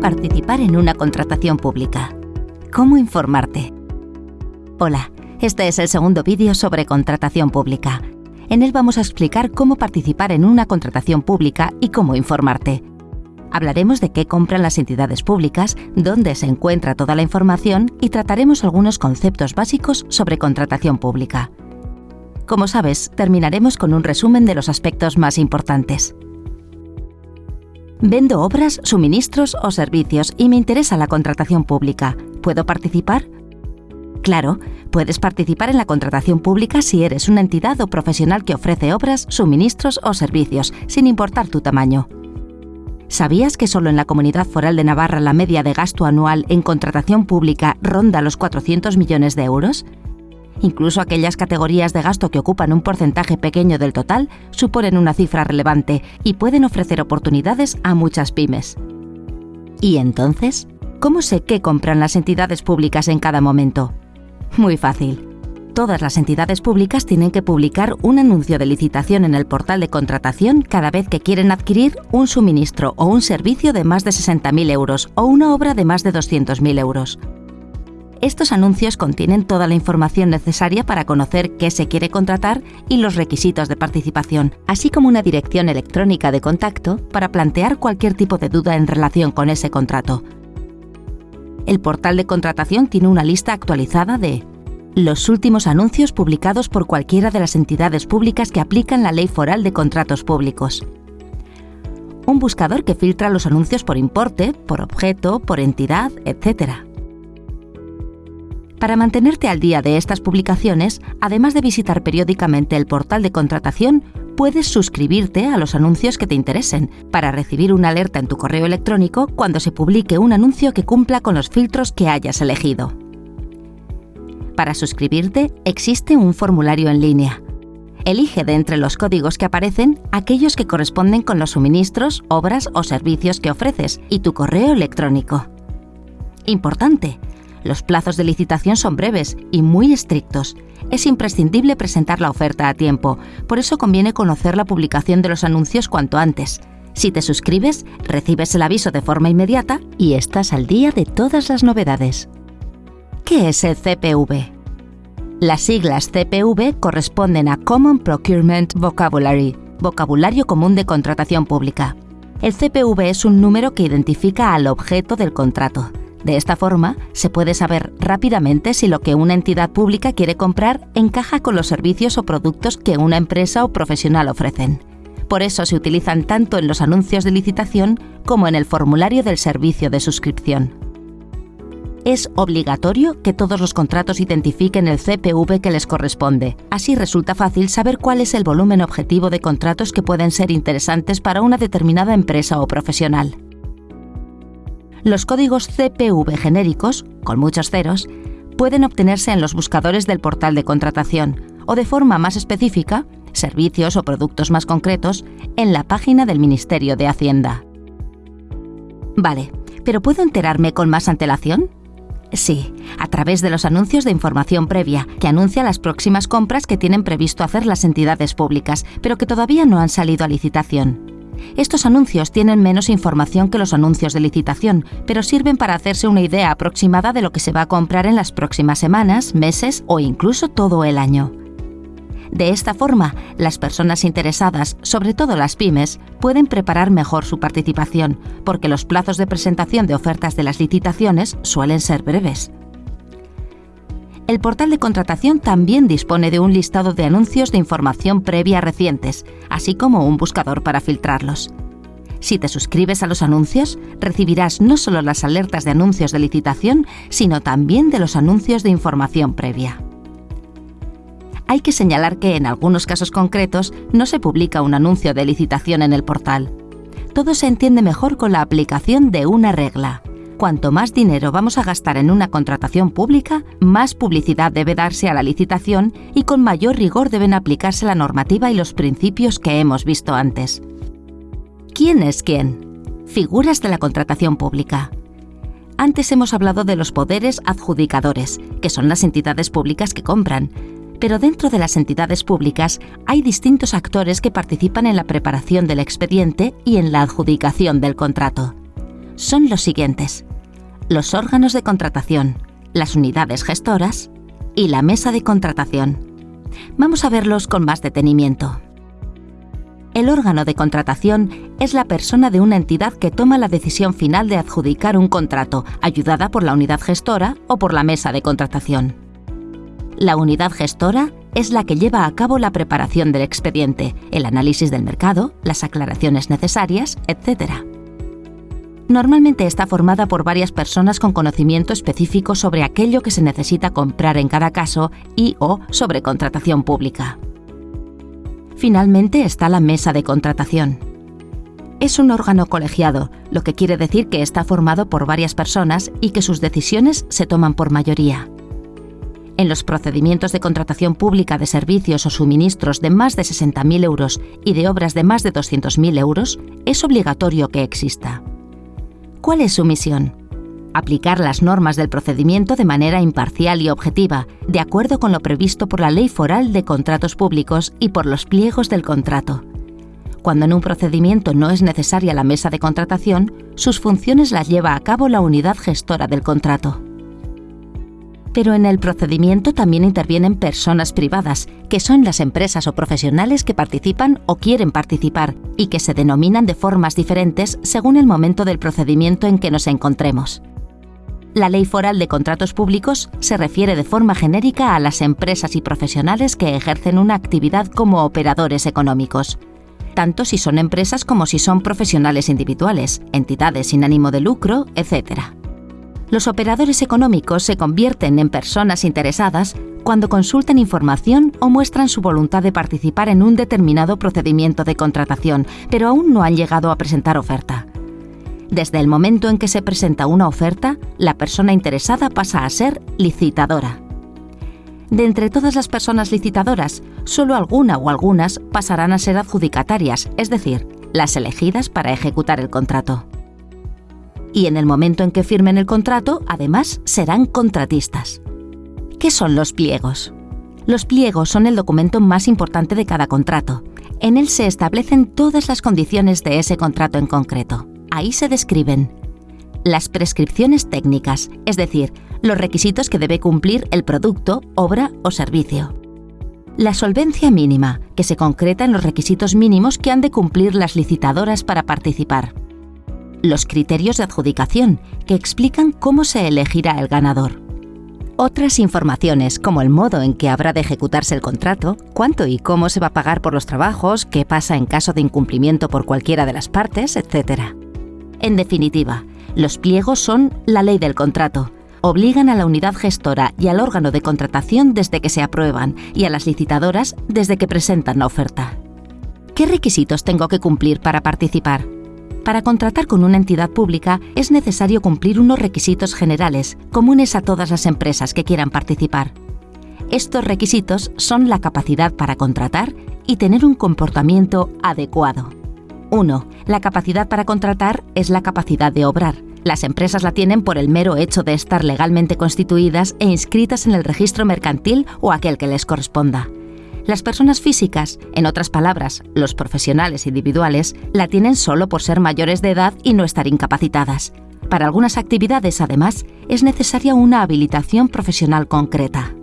Participar en una contratación pública. ¿Cómo informarte? Hola, este es el segundo vídeo sobre contratación pública. En él vamos a explicar cómo participar en una contratación pública y cómo informarte. Hablaremos de qué compran las entidades públicas, dónde se encuentra toda la información y trataremos algunos conceptos básicos sobre contratación pública. Como sabes, terminaremos con un resumen de los aspectos más importantes. Vendo obras, suministros o servicios y me interesa la contratación pública. ¿Puedo participar? Claro, puedes participar en la contratación pública si eres una entidad o profesional que ofrece obras, suministros o servicios, sin importar tu tamaño. ¿Sabías que solo en la Comunidad Foral de Navarra la media de gasto anual en contratación pública ronda los 400 millones de euros? Incluso aquellas categorías de gasto que ocupan un porcentaje pequeño del total suponen una cifra relevante y pueden ofrecer oportunidades a muchas pymes. ¿Y entonces? ¿Cómo sé qué compran las entidades públicas en cada momento? Muy fácil. Todas las entidades públicas tienen que publicar un anuncio de licitación en el portal de contratación cada vez que quieren adquirir un suministro o un servicio de más de 60.000 euros o una obra de más de 200.000 euros. Estos anuncios contienen toda la información necesaria para conocer qué se quiere contratar y los requisitos de participación, así como una dirección electrónica de contacto para plantear cualquier tipo de duda en relación con ese contrato. El portal de contratación tiene una lista actualizada de los últimos anuncios publicados por cualquiera de las entidades públicas que aplican la Ley Foral de Contratos Públicos. Un buscador que filtra los anuncios por importe, por objeto, por entidad, etc. Para mantenerte al día de estas publicaciones, además de visitar periódicamente el portal de contratación, puedes suscribirte a los anuncios que te interesen para recibir una alerta en tu correo electrónico cuando se publique un anuncio que cumpla con los filtros que hayas elegido. Para suscribirte existe un formulario en línea. Elige de entre los códigos que aparecen aquellos que corresponden con los suministros, obras o servicios que ofreces y tu correo electrónico. Importante, los plazos de licitación son breves y muy estrictos. Es imprescindible presentar la oferta a tiempo, por eso conviene conocer la publicación de los anuncios cuanto antes. Si te suscribes, recibes el aviso de forma inmediata y estás al día de todas las novedades. ¿Qué es el CPV? Las siglas CPV corresponden a Common Procurement Vocabulary, vocabulario común de contratación pública. El CPV es un número que identifica al objeto del contrato. De esta forma, se puede saber rápidamente si lo que una entidad pública quiere comprar encaja con los servicios o productos que una empresa o profesional ofrecen. Por eso se utilizan tanto en los anuncios de licitación como en el formulario del servicio de suscripción. Es obligatorio que todos los contratos identifiquen el CPV que les corresponde. Así resulta fácil saber cuál es el volumen objetivo de contratos que pueden ser interesantes para una determinada empresa o profesional. Los códigos CPV genéricos, con muchos ceros, pueden obtenerse en los buscadores del portal de contratación o de forma más específica, servicios o productos más concretos, en la página del Ministerio de Hacienda. Vale, ¿pero puedo enterarme con más antelación? Sí, a través de los anuncios de información previa, que anuncia las próximas compras que tienen previsto hacer las entidades públicas, pero que todavía no han salido a licitación. Estos anuncios tienen menos información que los anuncios de licitación, pero sirven para hacerse una idea aproximada de lo que se va a comprar en las próximas semanas, meses o incluso todo el año. De esta forma, las personas interesadas, sobre todo las pymes, pueden preparar mejor su participación, porque los plazos de presentación de ofertas de las licitaciones suelen ser breves. El portal de contratación también dispone de un listado de anuncios de información previa recientes, así como un buscador para filtrarlos. Si te suscribes a los anuncios, recibirás no solo las alertas de anuncios de licitación, sino también de los anuncios de información previa. Hay que señalar que en algunos casos concretos no se publica un anuncio de licitación en el portal. Todo se entiende mejor con la aplicación de una regla cuanto más dinero vamos a gastar en una contratación pública, más publicidad debe darse a la licitación y con mayor rigor deben aplicarse la normativa y los principios que hemos visto antes. ¿Quién es quién? Figuras de la contratación pública. Antes hemos hablado de los poderes adjudicadores, que son las entidades públicas que compran. Pero dentro de las entidades públicas hay distintos actores que participan en la preparación del expediente y en la adjudicación del contrato son los siguientes. Los órganos de contratación, las unidades gestoras y la mesa de contratación. Vamos a verlos con más detenimiento. El órgano de contratación es la persona de una entidad que toma la decisión final de adjudicar un contrato, ayudada por la unidad gestora o por la mesa de contratación. La unidad gestora es la que lleva a cabo la preparación del expediente, el análisis del mercado, las aclaraciones necesarias, etc. Normalmente está formada por varias personas con conocimiento específico sobre aquello que se necesita comprar en cada caso y o sobre contratación pública. Finalmente está la mesa de contratación. Es un órgano colegiado, lo que quiere decir que está formado por varias personas y que sus decisiones se toman por mayoría. En los procedimientos de contratación pública de servicios o suministros de más de 60.000 euros y de obras de más de 200.000 euros, es obligatorio que exista. ¿Cuál es su misión? aplicar las normas del procedimiento de manera imparcial y objetiva, de acuerdo con lo previsto por la Ley Foral de Contratos Públicos y por los pliegos del contrato. Cuando en un procedimiento no es necesaria la mesa de contratación, sus funciones las lleva a cabo la unidad gestora del contrato. Pero en el procedimiento también intervienen personas privadas, que son las empresas o profesionales que participan o quieren participar y que se denominan de formas diferentes según el momento del procedimiento en que nos encontremos. La Ley Foral de Contratos Públicos se refiere de forma genérica a las empresas y profesionales que ejercen una actividad como operadores económicos, tanto si son empresas como si son profesionales individuales, entidades sin ánimo de lucro, etc. Los operadores económicos se convierten en personas interesadas cuando consultan información o muestran su voluntad de participar en un determinado procedimiento de contratación, pero aún no han llegado a presentar oferta. Desde el momento en que se presenta una oferta, la persona interesada pasa a ser licitadora. De entre todas las personas licitadoras, solo alguna o algunas pasarán a ser adjudicatarias, es decir, las elegidas para ejecutar el contrato. Y en el momento en que firmen el contrato, además, serán contratistas. ¿Qué son los pliegos? Los pliegos son el documento más importante de cada contrato. En él se establecen todas las condiciones de ese contrato en concreto. Ahí se describen las prescripciones técnicas, es decir, los requisitos que debe cumplir el producto, obra o servicio. La solvencia mínima, que se concreta en los requisitos mínimos que han de cumplir las licitadoras para participar. Los criterios de adjudicación, que explican cómo se elegirá el ganador. Otras informaciones, como el modo en que habrá de ejecutarse el contrato, cuánto y cómo se va a pagar por los trabajos, qué pasa en caso de incumplimiento por cualquiera de las partes, etc. En definitiva, los pliegos son la ley del contrato. Obligan a la unidad gestora y al órgano de contratación desde que se aprueban y a las licitadoras desde que presentan la oferta. ¿Qué requisitos tengo que cumplir para participar? Para contratar con una entidad pública es necesario cumplir unos requisitos generales, comunes a todas las empresas que quieran participar. Estos requisitos son la capacidad para contratar y tener un comportamiento adecuado. 1. La capacidad para contratar es la capacidad de obrar. Las empresas la tienen por el mero hecho de estar legalmente constituidas e inscritas en el registro mercantil o aquel que les corresponda. Las personas físicas, en otras palabras, los profesionales individuales, la tienen solo por ser mayores de edad y no estar incapacitadas. Para algunas actividades, además, es necesaria una habilitación profesional concreta.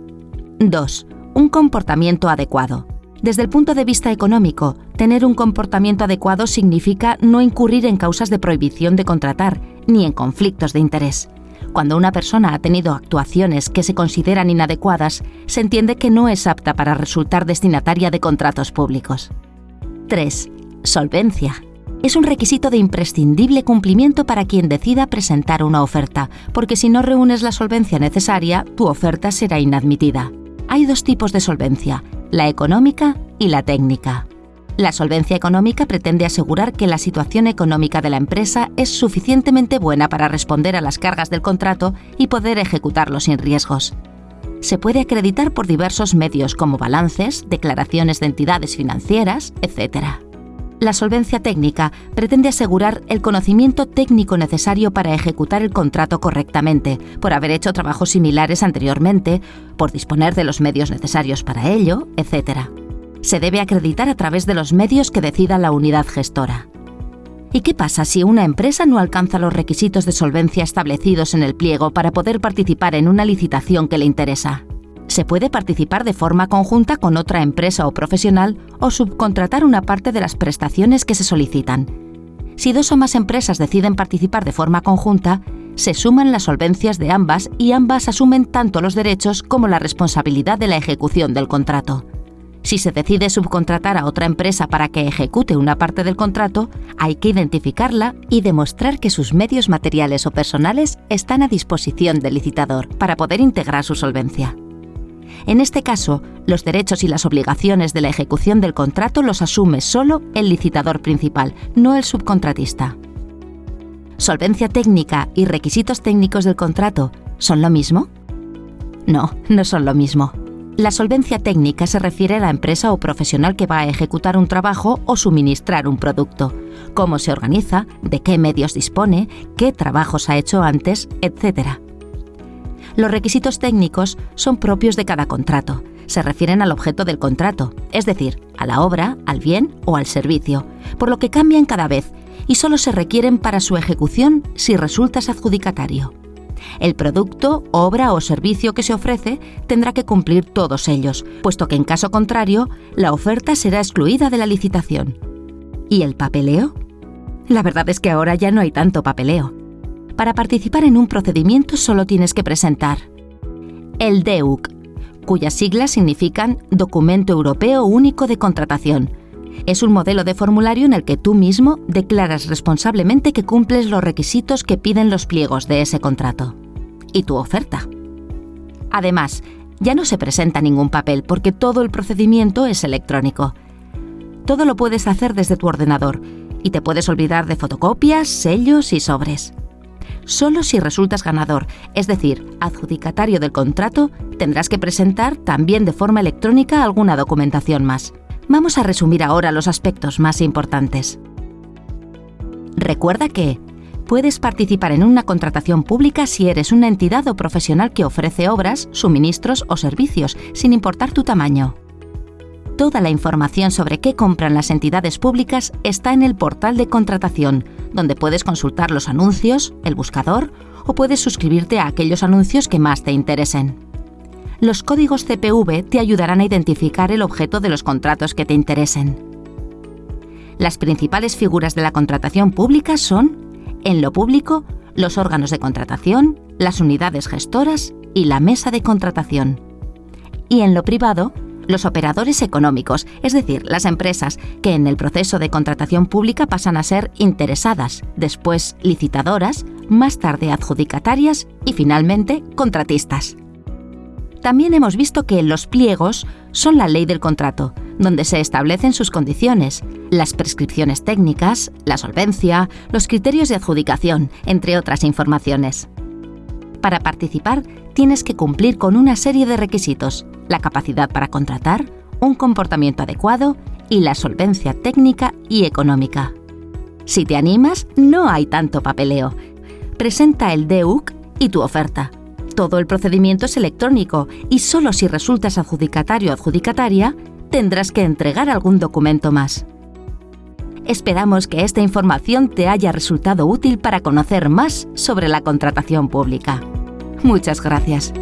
2. Un comportamiento adecuado. Desde el punto de vista económico, tener un comportamiento adecuado significa no incurrir en causas de prohibición de contratar ni en conflictos de interés. Cuando una persona ha tenido actuaciones que se consideran inadecuadas, se entiende que no es apta para resultar destinataria de contratos públicos. 3. Solvencia. Es un requisito de imprescindible cumplimiento para quien decida presentar una oferta, porque si no reúnes la solvencia necesaria, tu oferta será inadmitida. Hay dos tipos de solvencia, la económica y la técnica. La solvencia económica pretende asegurar que la situación económica de la empresa es suficientemente buena para responder a las cargas del contrato y poder ejecutarlo sin riesgos. Se puede acreditar por diversos medios como balances, declaraciones de entidades financieras, etc. La solvencia técnica pretende asegurar el conocimiento técnico necesario para ejecutar el contrato correctamente, por haber hecho trabajos similares anteriormente, por disponer de los medios necesarios para ello, etc. Se debe acreditar a través de los medios que decida la unidad gestora. ¿Y qué pasa si una empresa no alcanza los requisitos de solvencia establecidos en el pliego para poder participar en una licitación que le interesa? Se puede participar de forma conjunta con otra empresa o profesional o subcontratar una parte de las prestaciones que se solicitan. Si dos o más empresas deciden participar de forma conjunta, se suman las solvencias de ambas y ambas asumen tanto los derechos como la responsabilidad de la ejecución del contrato. Si se decide subcontratar a otra empresa para que ejecute una parte del contrato, hay que identificarla y demostrar que sus medios materiales o personales están a disposición del licitador para poder integrar su solvencia. En este caso, los derechos y las obligaciones de la ejecución del contrato los asume solo el licitador principal, no el subcontratista. ¿Solvencia técnica y requisitos técnicos del contrato son lo mismo? No, no son lo mismo. La solvencia técnica se refiere a la empresa o profesional que va a ejecutar un trabajo o suministrar un producto, cómo se organiza, de qué medios dispone, qué trabajos ha hecho antes, etc. Los requisitos técnicos son propios de cada contrato. Se refieren al objeto del contrato, es decir, a la obra, al bien o al servicio, por lo que cambian cada vez y solo se requieren para su ejecución si resultas adjudicatario. El producto, obra o servicio que se ofrece tendrá que cumplir todos ellos, puesto que en caso contrario, la oferta será excluida de la licitación. ¿Y el papeleo? La verdad es que ahora ya no hay tanto papeleo. Para participar en un procedimiento solo tienes que presentar el DEUC, cuyas siglas significan Documento Europeo Único de Contratación. Es un modelo de formulario en el que tú mismo declaras responsablemente que cumples los requisitos que piden los pliegos de ese contrato y tu oferta. Además, ya no se presenta ningún papel porque todo el procedimiento es electrónico. Todo lo puedes hacer desde tu ordenador y te puedes olvidar de fotocopias, sellos y sobres. Solo si resultas ganador, es decir, adjudicatario del contrato, tendrás que presentar también de forma electrónica alguna documentación más. Vamos a resumir ahora los aspectos más importantes. Recuerda que puedes participar en una contratación pública si eres una entidad o profesional que ofrece obras, suministros o servicios, sin importar tu tamaño. Toda la información sobre qué compran las entidades públicas está en el portal de contratación, donde puedes consultar los anuncios, el buscador o puedes suscribirte a aquellos anuncios que más te interesen. Los códigos CPV te ayudarán a identificar el objeto de los contratos que te interesen. Las principales figuras de la contratación pública son en lo público, los órganos de contratación, las unidades gestoras y la mesa de contratación. Y en lo privado, los operadores económicos, es decir, las empresas que en el proceso de contratación pública pasan a ser interesadas, después licitadoras, más tarde adjudicatarias y finalmente contratistas. También hemos visto que los pliegos son la ley del contrato, donde se establecen sus condiciones, las prescripciones técnicas, la solvencia, los criterios de adjudicación, entre otras informaciones. Para participar, tienes que cumplir con una serie de requisitos, la capacidad para contratar, un comportamiento adecuado y la solvencia técnica y económica. Si te animas, no hay tanto papeleo. Presenta el DEUC y tu oferta. Todo el procedimiento es electrónico y solo si resultas adjudicatario o adjudicataria, tendrás que entregar algún documento más. Esperamos que esta información te haya resultado útil para conocer más sobre la contratación pública. Muchas gracias.